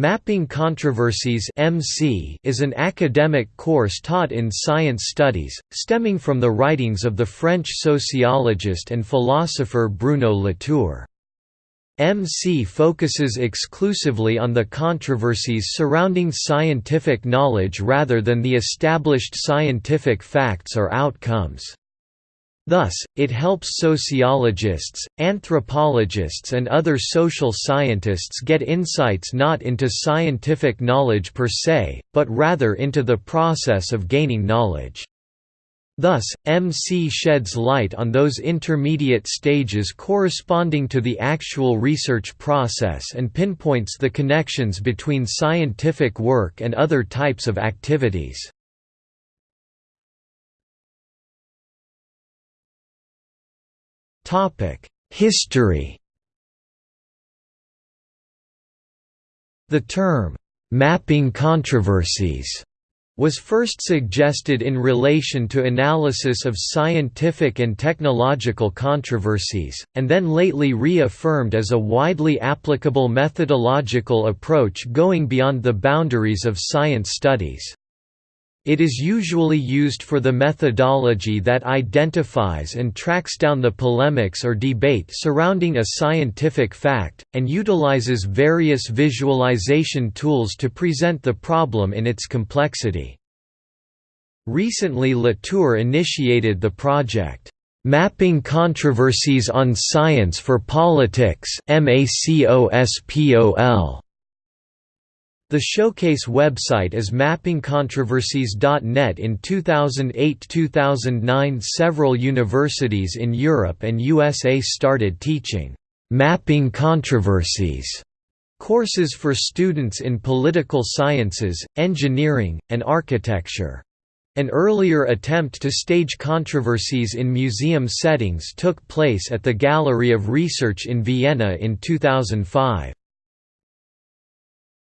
Mapping Controversies (MC) is an academic course taught in science studies, stemming from the writings of the French sociologist and philosopher Bruno Latour. MC focuses exclusively on the controversies surrounding scientific knowledge rather than the established scientific facts or outcomes. Thus, it helps sociologists, anthropologists and other social scientists get insights not into scientific knowledge per se, but rather into the process of gaining knowledge. Thus, MC sheds light on those intermediate stages corresponding to the actual research process and pinpoints the connections between scientific work and other types of activities. History The term, "'mapping controversies' was first suggested in relation to analysis of scientific and technological controversies, and then lately reaffirmed as a widely applicable methodological approach going beyond the boundaries of science studies. It is usually used for the methodology that identifies and tracks down the polemics or debate surrounding a scientific fact, and utilizes various visualization tools to present the problem in its complexity. Recently Latour initiated the project, "'Mapping Controversies on Science for Politics' MACOSPOL' The showcase website is mappingcontroversies.net in 2008–2009 several universities in Europe and USA started teaching «mapping controversies» courses for students in political sciences, engineering, and architecture. An earlier attempt to stage controversies in museum settings took place at the Gallery of Research in Vienna in 2005.